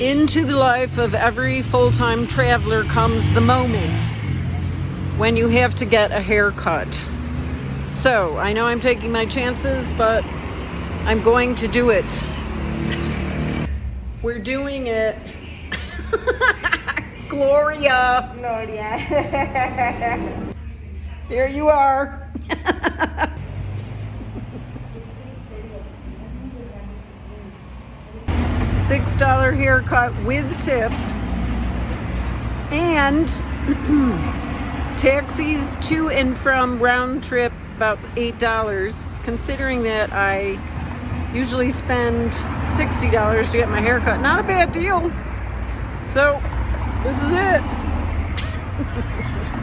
Into the life of every full-time traveler comes the moment when you have to get a haircut. So, I know I'm taking my chances, but I'm going to do it. We're doing it. Gloria. Gloria. Here you are. $6 haircut with tip. And taxis to and from round trip about $8. Considering that I usually spend $60 to get my haircut. Not a bad deal. So, this is it.